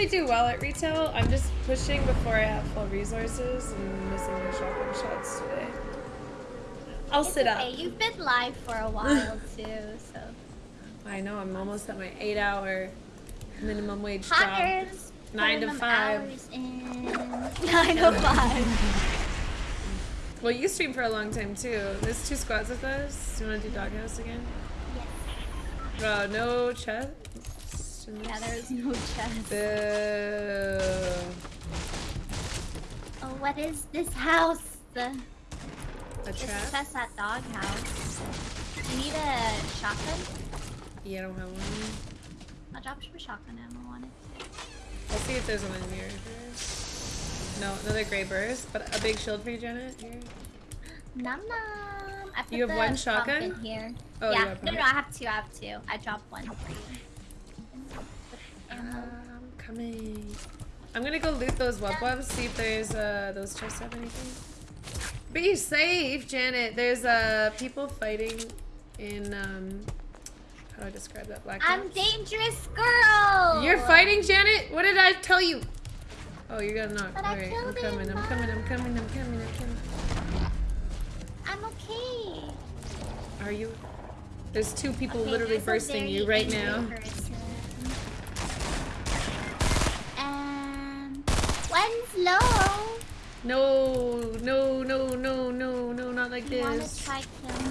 usually do well at retail. I'm just pushing before I have full resources and missing my shotgun shots today. I'll It's sit okay. up. You've been live for a while too, so. I know, I'm almost at my eight hour minimum wage job. Hackers. Nine to five. Nine to five. Well, you stream for a long time too. There's two squads with us. Do you want to do doghouse again? Yes. Oh, no chest. Yeah, there is no chest. Boo. Oh, what is this house? The A this trap? chest at dog house. You need a shotgun? Yeah, I don't have one. I'll drop some shotgun ammo on it. I'll see if there's one in here. No, another gray burst, but a big shield for you, Janet. Here. Nom nom. I put You have one shotgun? in here. Oh, yeah. no, no, I have two. I have two. I dropped one for you. I'm coming. I'm gonna go loot those web webs, see if there's uh those chests have anything. Be safe, Janet. There's uh people fighting in um how do I describe that black I'm dangerous girl. You're fighting, Janet? What did I tell you? Oh, you're gonna knock. But I Alright, I'm coming, him, I'm coming, I'm coming, I'm coming, I'm coming. I'm okay. Are you? There's two people Okay, literally bursting you right now. person. Um, one's. No, no, no, no, no, no, not like You wanna this. try killing me?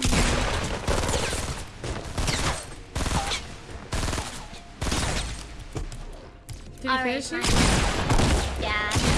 Did you finish it? Yeah.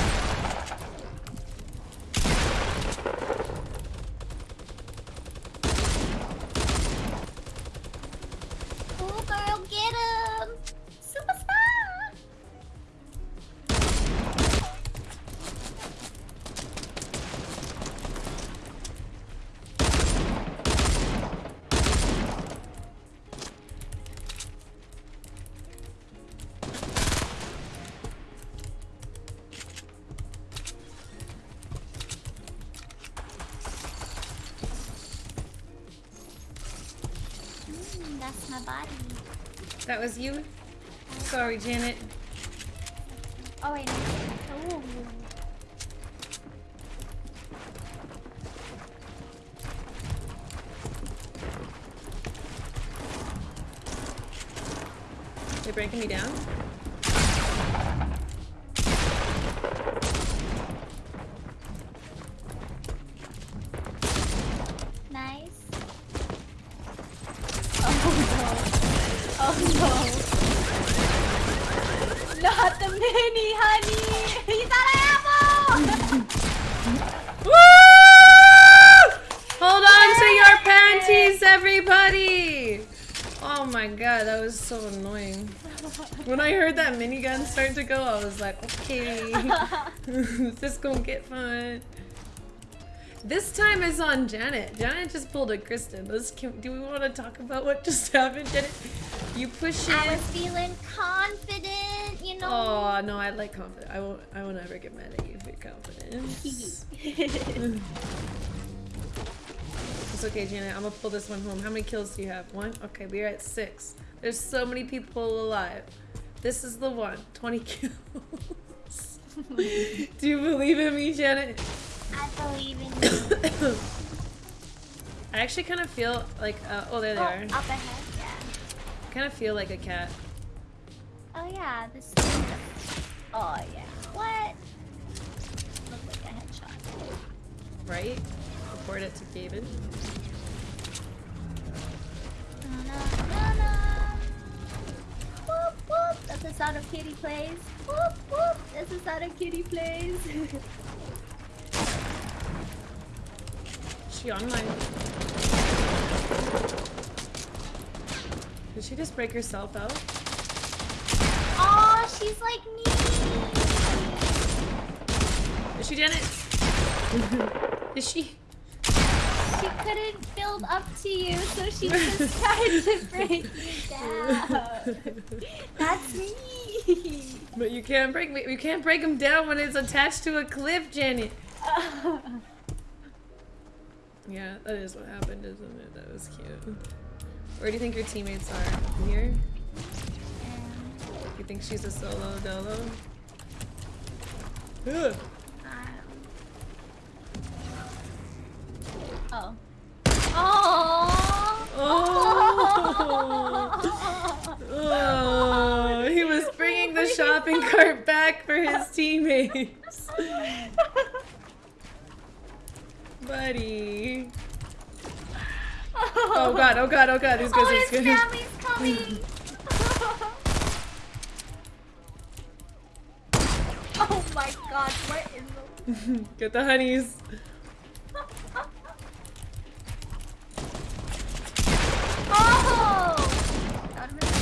That's my body. That was you? Sorry, Janet. Oh wait. Ooh. They're breaking me down? Everybody! Oh my god, that was so annoying. When I heard that minigun start to go, I was like, okay, this is gonna get fun. This time is on Janet. Janet just pulled a Kristen. Let's, can, do we want to talk about what just happened, Janet? You push it. I was feeling confident, you know. Oh no, I like confident. I won't. I will never get mad at you for confidence. it's okay, Janet. I'm gonna pull this one home. How many kills do you have? One. Okay, we're at six. There's so many people alive. This is the one. 20 kills. do you believe in me, Janet? I believe in you. I actually kind of feel like. Uh, oh, there they oh, are. up ahead, yeah. I kind of feel like a cat. Oh yeah, this. Is... Oh yeah. What? Look like a headshot. Right? Report it to David. Whoop, whoop. That's the sound of kitty plays. Whoop, whoop. That's the sound of kitty plays. She online? Did she just break herself out? oh, she's like me. Is she Janet? Is she? Couldn't build up to you, so she just tried to break you down. That's me. But you can't break me. You can't break him down when it's attached to a cliff, Janet. Yeah, that is what happened, isn't it? That was cute. Where do you think your teammates are? Here? You think she's a solo dolo? Ugh. Oh. Oh. Oh. oh, he was bringing the shopping cart back for his teammates. Buddy. Oh god, oh god, oh god, these guys oh, are his scared. family's coming. oh my god, what in the... Get the honeys. Oh! That would've been-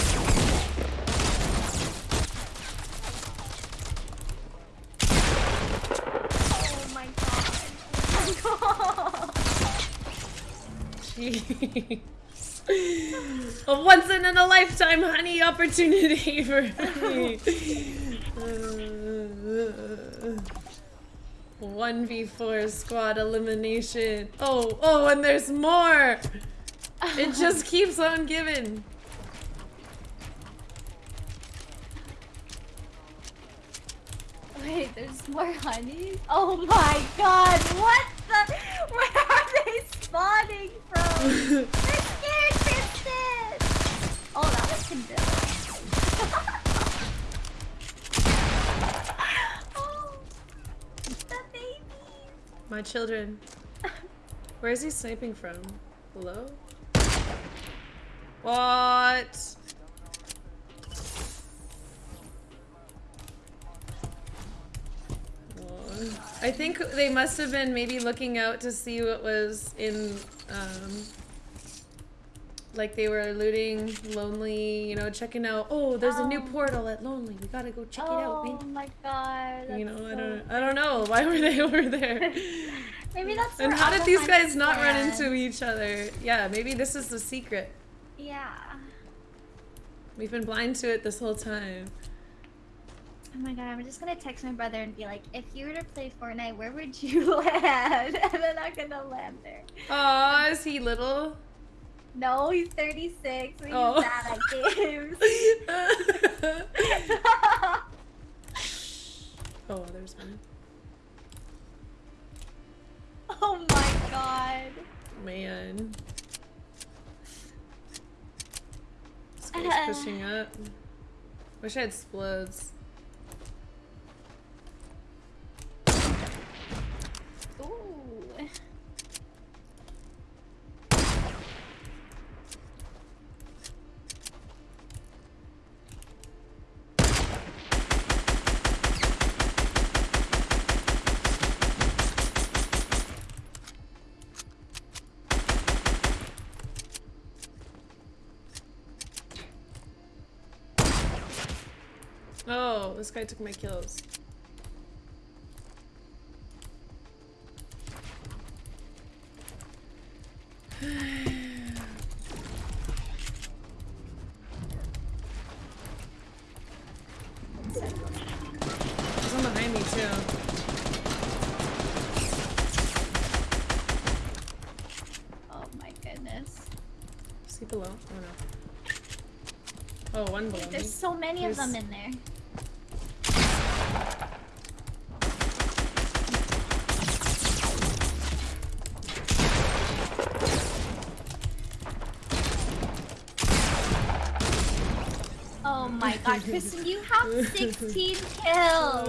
Oh my god. Oh my god. Jeez. A once in a lifetime honey opportunity for me. Uh, one v four squad elimination. Oh, oh, and there's more. It just keeps on giving. Wait, there's more honeys? Oh my god, what the? Where are they spawning Oh, that was. My children. Where is he sniping from? Hello? What? I think they must have been maybe looking out to see what was in, um, like they were looting Lonely, you know, checking out, oh, there's a new Oh. portal at Lonely. We gotta go check it out, Oh my god. You know, that's I don't, I don't know. Why were they over there? Maybe that's And how did these guys not run into each other? Yeah, maybe this is the secret. Yeah. We've been blind to it this whole time. Oh my god, I'm just gonna text my brother and be like, if you were to play Fortnite, where would you land? and then I'm gonna land there. Aw, is he little? No, he's 36. He's Oh. bad at games. oh, there's one. oh my god. Man. This guy's pushing up. Wish I had explodes. This guy took my kills. There's one behind me too. Oh my goodness. Is below? Oh no. Oh, one below me. There's so many of them in there. Oh my god, Kristen, you have 16 kills!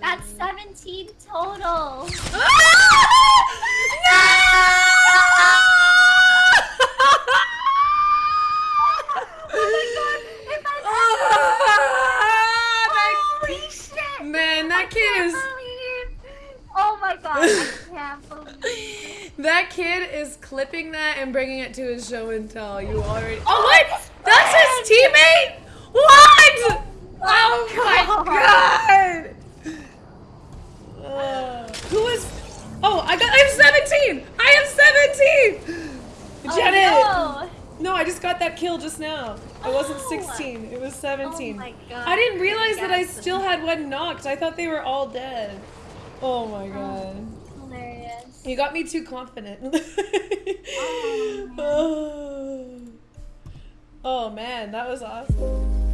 That's 17 total! Holy shit! Man, that kid I is can't believe- Oh my god, I can't believe that kid is clipping that and bringing it to his show and tell. You already. Oh, oh what? That's his teammate. What? Oh my god! Uh, who is? Oh, I got. I'm 17. I am 17. Janet. Oh, No, I just got that kill just now. It wasn't Oh. 16. It was 17. Oh my god. I didn't realize that I still had one knocked. I thought they were all dead. Oh my god. no. Hilarious. You got me too confident. Oh, oh. Oh man, that was awesome.